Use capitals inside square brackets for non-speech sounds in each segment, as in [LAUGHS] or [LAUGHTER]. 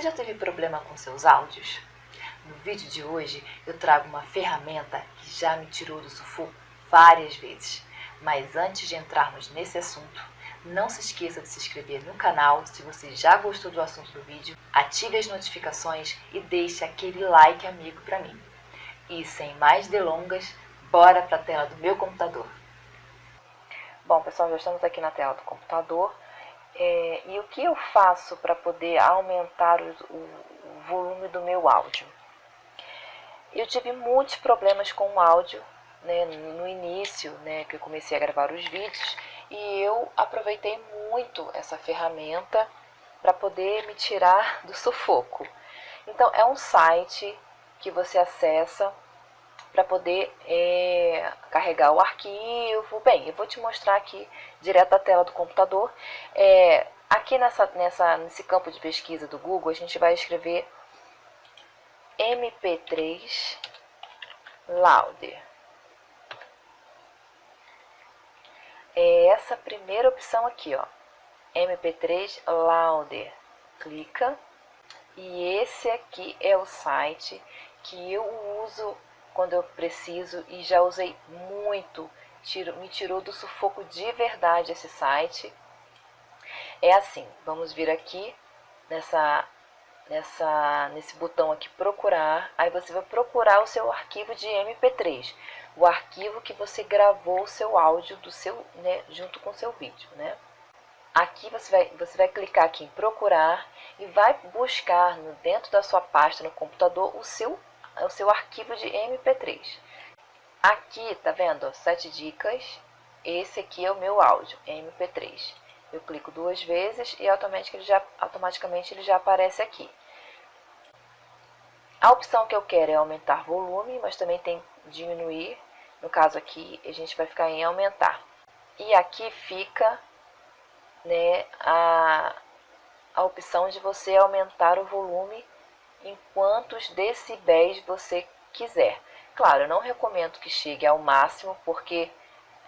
Você já teve problema com seus áudios? No vídeo de hoje eu trago uma ferramenta que já me tirou do sufoco várias vezes. Mas antes de entrarmos nesse assunto, não se esqueça de se inscrever no canal se você já gostou do assunto do vídeo, ative as notificações e deixe aquele like amigo para mim. E sem mais delongas, bora para a tela do meu computador. Bom pessoal, já estamos aqui na tela do computador. É, e o que eu faço para poder aumentar o, o, volume do meu áudio? Eu tive muitos problemas com o áudio né, no início, né, que eu comecei a gravar os vídeos, e eu aproveitei muito essa ferramenta para poder me tirar do sufoco. Então, é um site que você acessa para poder é, carregar o arquivo. Bem, eu vou te mostrar aqui direto da tela do computador. É, aqui nessa, nessa, nesse campo de pesquisa do Google, a gente vai escrever MP3 Louder. É essa primeira opção aqui, ó. MP3 Louder. Clica. E esse aqui é o site que eu uso quando eu preciso e já usei muito, tiro, me tirou do sufoco de verdade esse site. É assim, vamos vir aqui nessa, nessa, nesse botão aqui procurar, aí você vai procurar o seu arquivo de MP3, o arquivo que você gravou o seu áudio do seu, né, junto com o seu vídeo, né? Aqui você vai, você vai clicar aqui em procurar e vai buscar no, dentro da sua pasta no computador o seu o seu arquivo de MP3. Aqui, tá vendo? Sete dicas. Esse aqui é o meu áudio, MP3. Eu clico duas vezes e automaticamente ele já, automaticamente ele já aparece aqui. A opção que eu quero é aumentar volume, mas também tem diminuir. No caso aqui, a gente vai ficar em aumentar. E aqui fica né, a, a opção de você aumentar o volume em quantos decibéis você quiser. Claro, eu não recomendo que chegue ao máximo, porque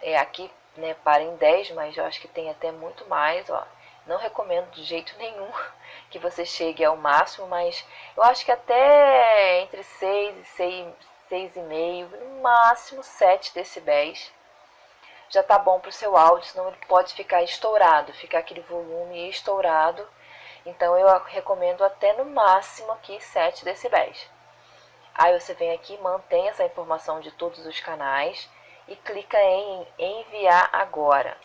é, aqui né, para em 10, mas eu acho que tem até muito mais. Ó. Não recomendo de jeito nenhum [LAUGHS] que você chegue ao máximo, mas eu acho que até entre 6 e 6, 6,5, no máximo 7 decibéis, já tá bom para o seu áudio, senão ele pode ficar estourado, ficar aquele volume estourado então eu recomendo até no máximo aqui 7 decibéis. Aí você vem aqui, mantém essa informação de todos os canais e clica em enviar agora.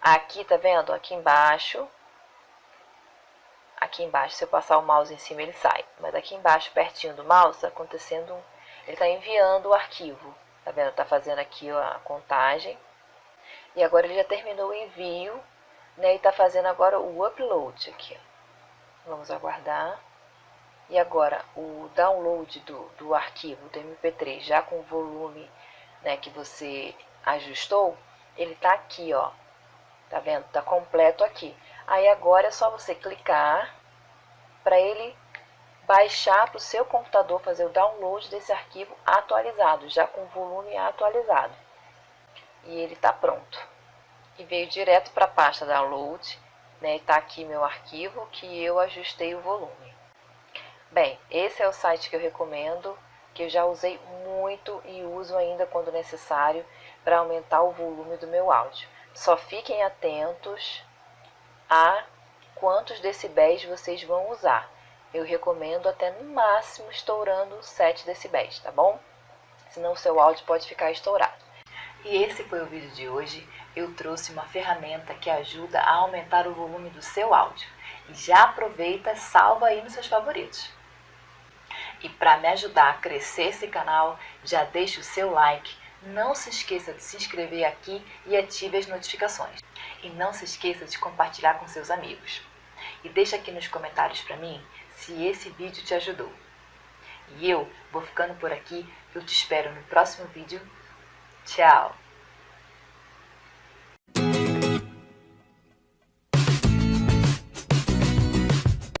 Aqui, tá vendo? Aqui embaixo, aqui embaixo, se eu passar o mouse em cima ele sai. Mas aqui embaixo, pertinho do mouse, está acontecendo, um, ele está enviando o arquivo. Tá vendo? Tá fazendo aqui a contagem. E agora ele já terminou o envio né, e está fazendo agora o upload aqui. Vamos aguardar. E agora, o download do, do arquivo do MP3, já com o volume né, que você ajustou, ele está aqui, ó. Tá vendo? Tá completo aqui. Aí agora é só você clicar para ele baixar para o seu computador, fazer o download desse arquivo atualizado, já com o volume atualizado. E ele está pronto e veio direto para a pasta download, né? Está aqui meu arquivo que eu ajustei o volume. Bem, esse é o site que eu recomendo, que eu já usei muito e uso ainda quando necessário para aumentar o volume do meu áudio. Só fiquem atentos a quantos decibéis vocês vão usar. Eu recomendo até no máximo estourando 7 decibéis, tá bom? Senão o seu áudio pode ficar estourado. E esse foi o vídeo de hoje. Eu trouxe uma ferramenta que ajuda a aumentar o volume do seu áudio. E já aproveita, salva aí nos seus favoritos. E para me ajudar a crescer esse canal, já deixe o seu like, não se esqueça de se inscrever aqui e ative as notificações. E não se esqueça de compartilhar com seus amigos. E deixa aqui nos comentários para mim se esse vídeo te ajudou. E eu vou ficando por aqui, eu te espero no próximo vídeo Tchau!